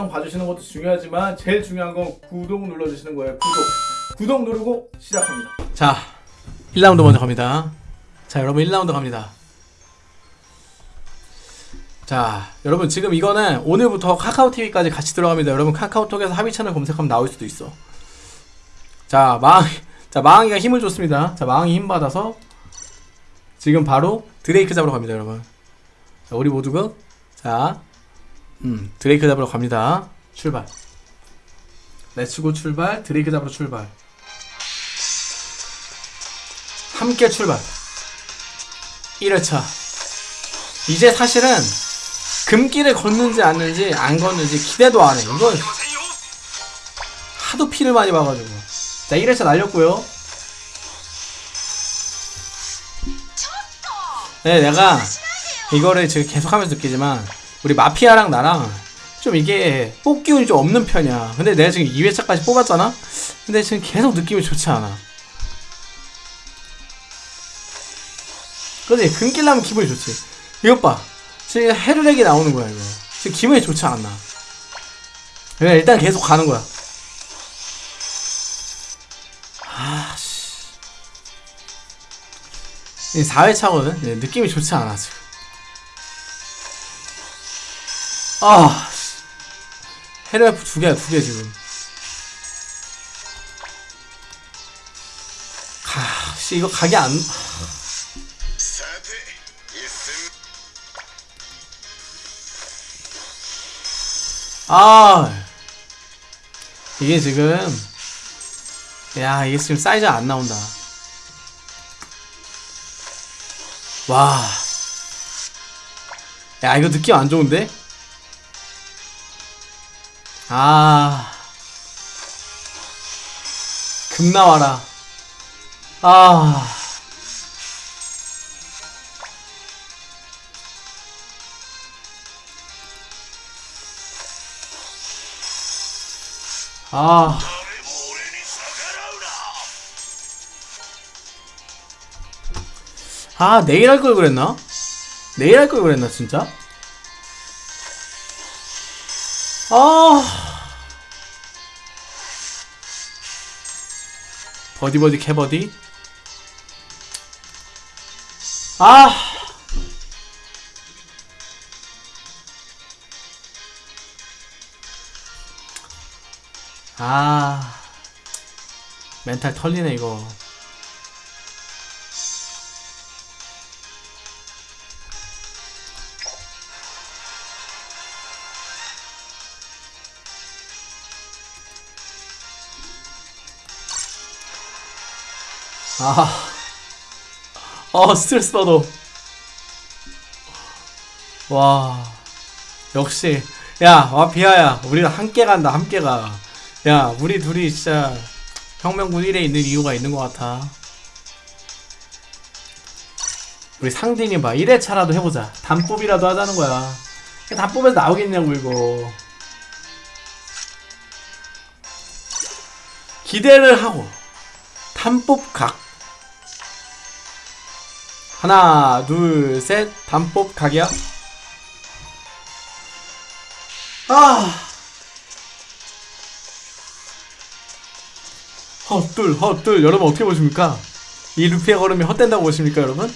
영상 봐주시는 것도 중요하지만 제일 중요한 건 구독 눌러주시는 거예요. 구독. 구독 누르고 시작합니다. 자 1라운드 먼저 갑니다. 자 여러분 1라운드 갑니다. 자 여러분 지금 이거는 오늘부터 카카오TV까지 같이 들어갑니다. 여러분 카카오톡에서 합의 채널 검색하면 나올 수도 있어. 자 마항 자 마항이가 힘을 줬습니다. 자 마항이 힘 받아서 지금 바로 드레이크 잡으러 갑니다 여러분. 자 우리 모두가. 자 음, 드레이크 잡으러 갑니다. 출발. let's go 출발. 드레이크 잡으러 출발. 함께 출발. 1회차. 이제 사실은 금길을 걷는지 않는지 안 걷는지 기대도 안 해. 이건 하도 피를 많이 봐가지고. 자 1회차 날렸고요. 네 내가 이거를 지금 계속하면서 느끼지만 우리 마피아랑 나랑 좀 이게 뽑기운이 좀 없는 편이야. 근데 내가 지금 2회차까지 뽑았잖아? 근데 지금 계속 느낌이 좋지 않아. 그지 금길 나면 기분이 좋지. 이것 봐. 지금 헤르렉이 나오는 거야 이거. 지금 기분이 좋지 않나. 그냥 일단 계속 가는 거야. 아씨. 이 4회차거든. 느낌이 좋지 않아 지금 아 헤르F 두 개야 두 개 지금. 가, 씨 이거 가게 안 아. 이게 지금 야 이게 지금 사이즈 안 나온다. 와. 야 이거 느낌 안 좋은데? 아. 금 나와라. 아. 아. 아, 내일 할 걸 그랬나? 내일 할 걸 그랬나, 진짜? 아. 버디버디 캐버디. 아! 아, 멘탈 털리네, 이거. 아, 어 스트레스 받아. 와, 역시 야, 와 비아야, 우리는 함께 간다, 함께 가. 야, 우리 둘이 진짜 혁명군 1에 있는 이유가 있는 것 같아. 우리 상진이 봐, 1회차라도 해보자. 단뽑이라도 하자는 거야. 단뽑에서 나오겠냐고 이거. 기대를 하고 단뽑 각 하나 둘셋. 단법 각이야. 아. 헛둘 헛둘. 여러분 어떻게 보십니까? 이 루피의 걸음이 헛된다고 보십니까 여러분?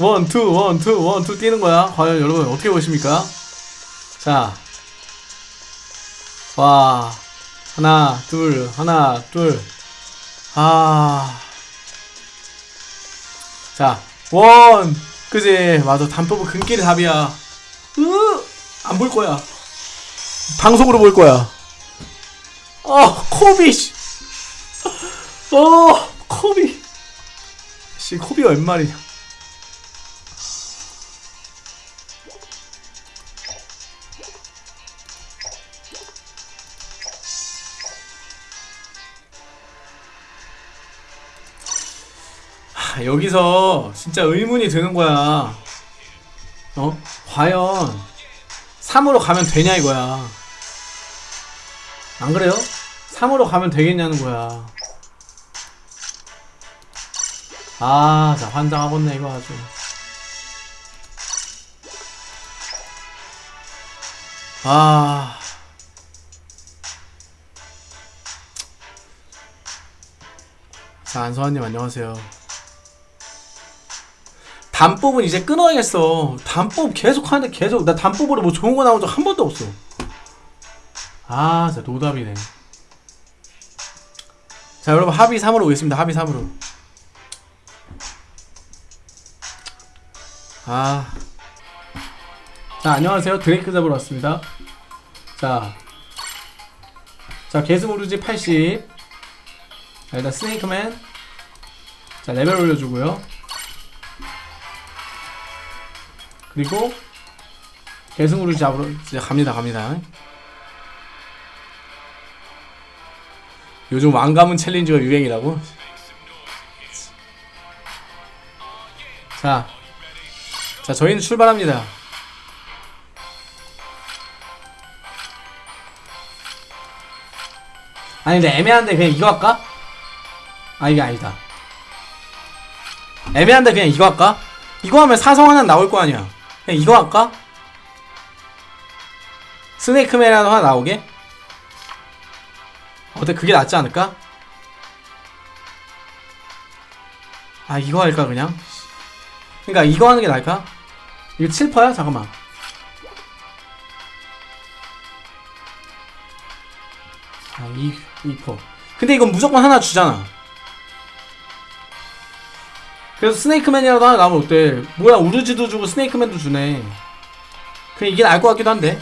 원투 원투 원투 뛰는 거야. 과연 여러분 어떻게 보십니까? 자와. 하나 둘 하나 둘아 자, 원! 그지? 맞아. 단법은 근길이 답이야. 으! 안 볼 거야. 방송으로 볼 거야. 어, 코비! 어, 코비! 씨, 코비가 웬 말이냐. 여기서 진짜 의문이 드는 거야. 어? 과연 3으로 가면 되냐 이거야. 안 그래요? 3으로 가면 되겠냐는 거야. 아, 자, 환장하겠네, 이거 아주. 아. 자, 안서환님 안녕하세요. 단법은 이제 끊어야겠어. 단법 계속 하는데 계속 나 단법으로 뭐 좋은 거 나온 적 한 번도 없어. 아, 진짜 노답이네. 자, 여러분 합의 3으로 오겠습니다. 합의 3으로. 아. 자, 안녕하세요. 드레이크 잡으러 왔습니다. 자. 자, 게스모르지 80. 자, 일단 스네이크맨. 자, 레벨 올려주고요. 그리고 게스모르지 잡으러 이제 갑니다, 갑니다. 요즘 왕가문 챌린지가 유행이라고? 자. 자, 저희는 출발합니다. 아니, 근데 애매한데 그냥 이거 할까? 아, 이게 아니다. 애매한데 그냥 이거 할까? 이거 하면 사성 하나 나올 거 아니야. 그냥 이거 할까? 스네이크맨이라도 하나 나오게? 어때? 그게 낫지 않을까? 아, 이거 할까, 그냥? 그니까 이거 하는 게 나을까? 이거 7퍼야? 잠깐만. 아, 2, 2퍼. 근데 이건 무조건 하나 주잖아. 그래서 스네이크맨이라도 하나 나오면 어때? 뭐야, 우르지도 주고 스네이크맨도 주네. 그냥 이게 나을 것 같기도 한데.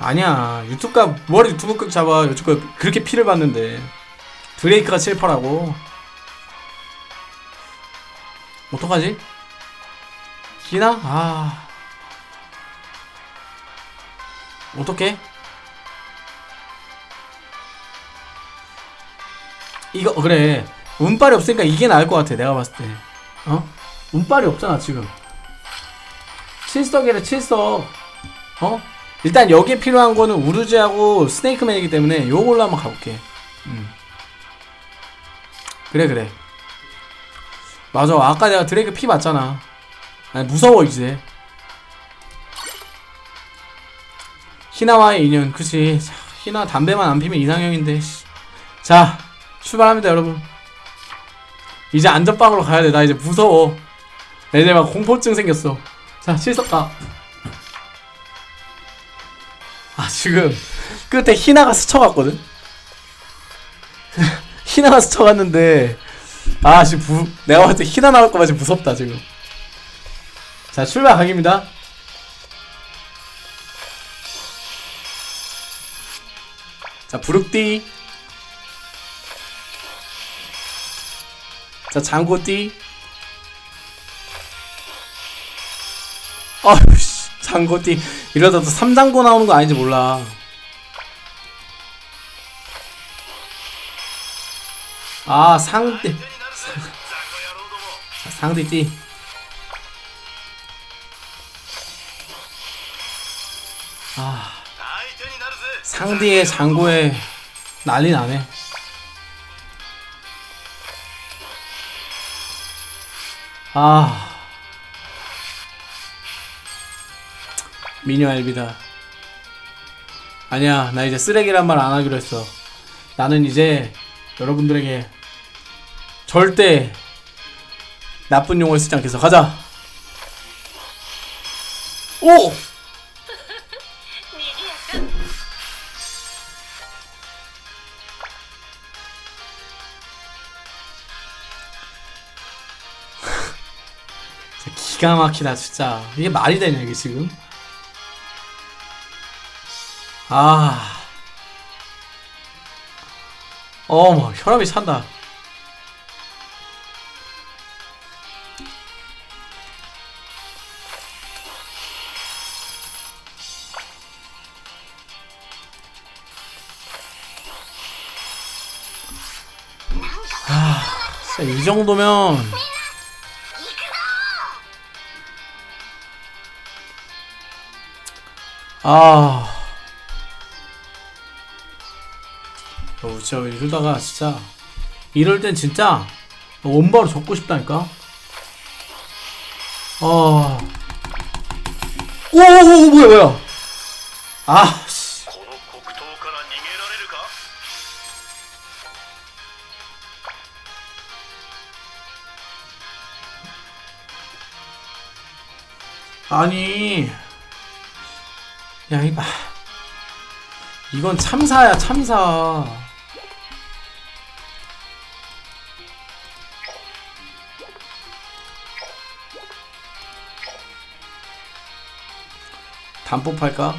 아니야. 유튜브가, 뭐하러 유튜브 극 잡아. 유튜브가 그렇게 피를 받는데. 드레이크가 7퍼라고. 어떡하지? 기나? 아. 어떡해? 이거, 어, 그래. 운빨이 없으니까 이게 나을 것 같아, 내가 봤을 때. 어? 운빨이 없잖아, 지금. 칠석이래, 칠석. 어? 일단 여기에 필요한 거는 우르지하고 스네이크맨이기 때문에 요걸로 한번 가볼게. 음. 그래, 그래. 맞아 아까 내가 드레이크 피 맞잖아 아니 무서워 이제 희나와의 인연 그치 자, 희나 담배만 안 피면 이상형인데 씨. 자 출발합니다 여러분 이제 안전빵으로 가야 돼. 나 이제 무서워. 내 이제 막 공포증 생겼어. 자 실석가 아 지금 끝에 희나가 스쳐갔거든? 희나가 스쳐갔는데 아 지금 부, 내가 봤을 때 희나 나올 거봐 지금 무섭다 지금. 자 출발 각입니다. 자 부룩띠 자 장고띠. 아유씨 장고띠. 이러다 또 삼장고 나오는 거 아닌지 몰라. 아 상띠 자, 상대띠. 아 상대의 장고에 난리 나네 아 미녀 알비다 아니야 나 이제 쓰레기란 말 안 하기로 했어 나는 이제 여러분들에게 절대 나쁜 용어를 쓰지 않겠어. 가자. 오! 기가 막히다 진짜. 이게 말이 되냐 이게 지금? 아. 어머 혈압이 찬다. 진짜 이 정도면 아. 어, 진짜 이러다가 진짜 이럴 땐 진짜 원바로 접고 싶다니까. 아. 오오오 뭐야 뭐야. 아 아니. 야, 이, 아. 이건 참사야, 참사. 단법할까?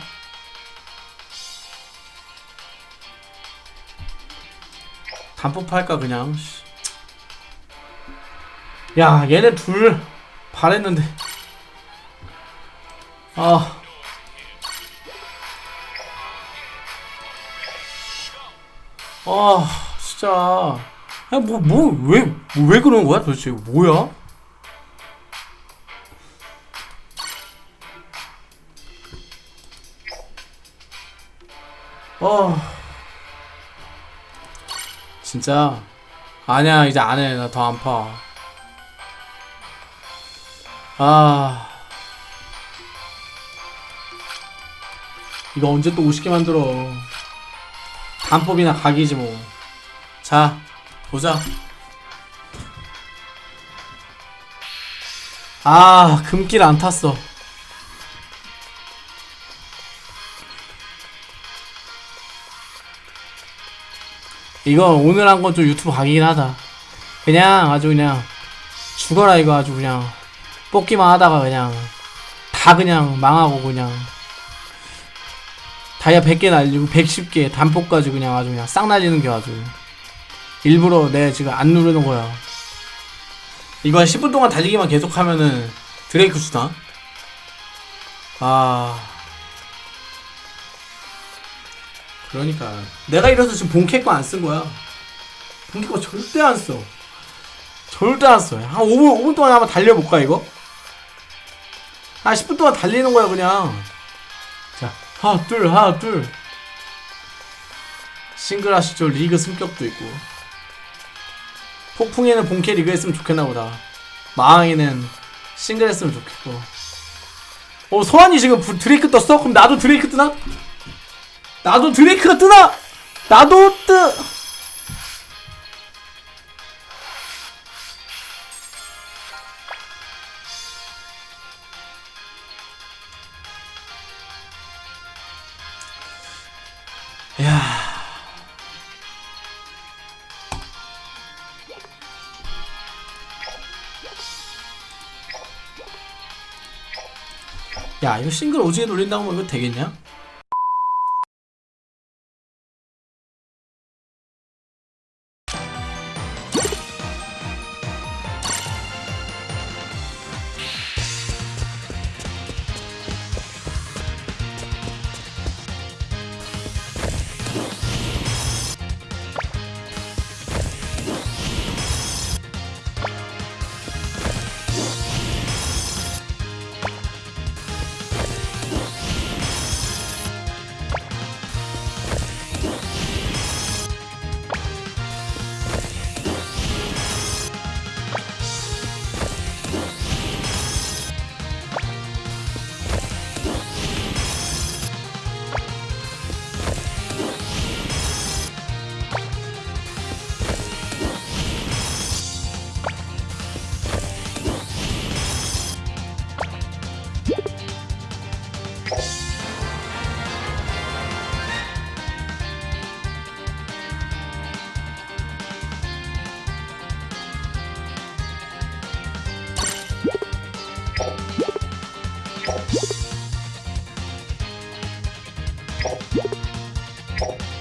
단법할까 그냥 씨. 야 얘네 둘 바랬는데 아 아, 진짜. 아, 뭐, 뭐, 왜, 왜 그러는 거야 도대체? 뭐야? 어. 진짜. 아니야, 이제 안 해. 나 더 안 파. 아. 이거 언제 또 50개 만들어. 단법이나 각이지 뭐. 자, 보자. 아, 금길 안 탔어. 이거 오늘 한 건 좀 유튜브 각이긴 하다. 그냥 아주 그냥 죽어라 이거 아주 그냥 뽑기만 하다가 그냥 다 그냥 망하고 그냥 다이아 100개 날리고 110개 단폭까지 그냥 아주 그냥 싹 날리는 게 아주 일부러 내 지금 안 누르는 거야. 한 10분 동안 달리기만 계속 하면은 드레이크 주나? 아. 그러니까. 내가 이래서 지금 본캐 거 안 쓴 거야. 본캐 거 절대 안써. 절대 안써 한 5분, 5분 동안 한번 달려볼까 이거? 한 10분 동안 달리는 거야 그냥. 자, 하나, 둘, 하나, 둘. 싱글 하시죠. 리그 승격도 있고. 폭풍에는 본캐 리그 했으면 좋겠나 보다. 마왕에는 싱글 했으면 좋겠고. 어, 소환이 지금 부- 드레이크 떴어? 그럼 나도 드레이크 뜨나? 나도 드레이크가 뜨나? 나도 뜨! 야. 야, 이거 싱글 오지게 돌린다고 하면 이거 되겠냐? you